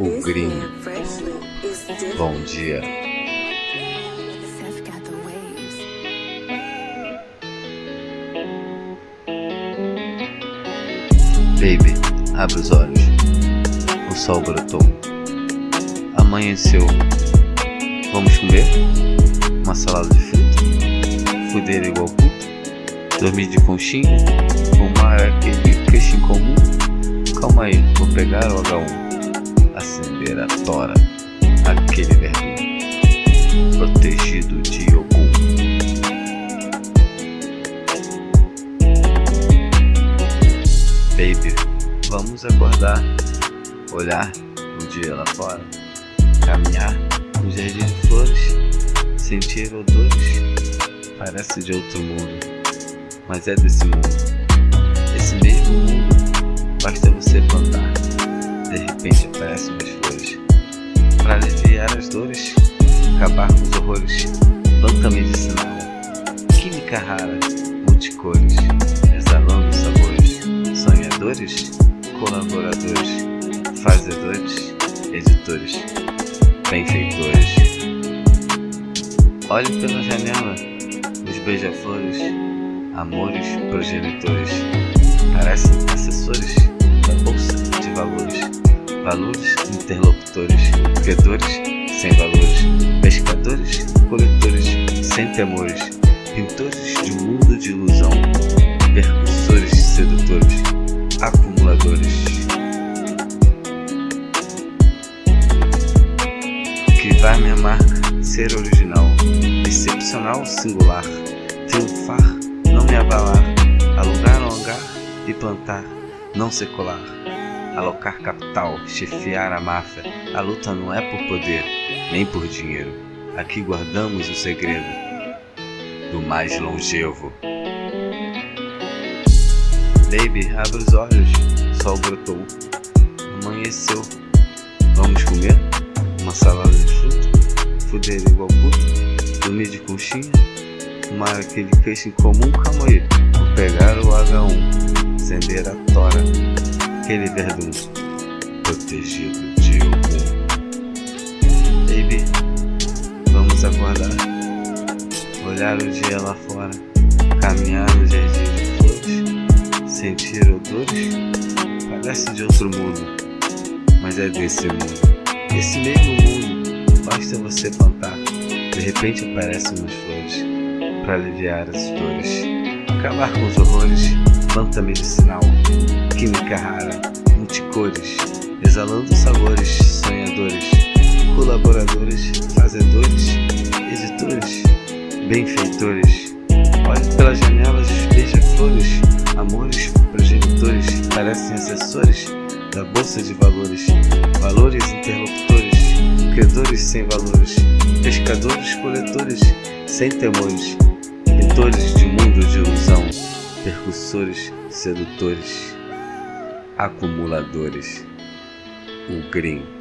O Green. Bom dia. Baby, abre os olhos. O sol brotou. Amanheceu. Vamos comer? Uma salada de fruta? Fuder igual puto? Dormir de conchinha? Fumar aquele queixo em comum? Calma aí, vou pegar o H1 Baby, vamos acordar, olhar o dia lá fora, caminhar no jardim de flores, sentir odores, parece de outro mundo, mas é desse mundo. Esse mesmo mundo, basta você plantar de repente aparecem as flores. Para aliviar as dores, colaboradores, fazedores, editores, benfeitores. Olhe pela janela, os beija-flores, amores progenitores, parecem assessores da bolsa de valores valores, interlocutores, credores, sem valores, pescadores, coletores, sem temores, pintores de um mundo de ilusão, percussores Que vai minha marca ser original, excepcional, singular, triunfar, não me abalar, alugar, alongar e plantar, não secular alocar capital, chefiar a máfia. A luta não é por poder, nem por dinheiro. Aqui guardamos o segredo do mais longevo. Baby, abre os olhos, sol brotou, amanheceu. Vamos comer? Uma salada de fruta? Fuder igual puto? Dormir de conchinha? Fumar aquele peixe em comum? Calma aí, vou pegar o H1, acender a tora aquele verdugo protegido de algum. Baby, vamos acordar, olhar o dia lá fora, caminhar no jardim de flores, sentir odores, parece de outro mundo, mas é desse mundo. Esse mesmo mundo, basta você plantar, de repente aparecem umas flores, para aliviar as dores, acabar com os horrores, planta medicinal, química rara, multicores, exalando sabores, sonhadores, colaboradores, fazedores, editores, benfeitores. Olhe pelas janelas, beija-flores, amores, progenitores, parecem assessores da bolsa de valores, valores interlocutores, credores sem valores, pescadores, coletores, sem temores, pintores de mundo de ilusão, percussores, sedutores acumuladores, o green.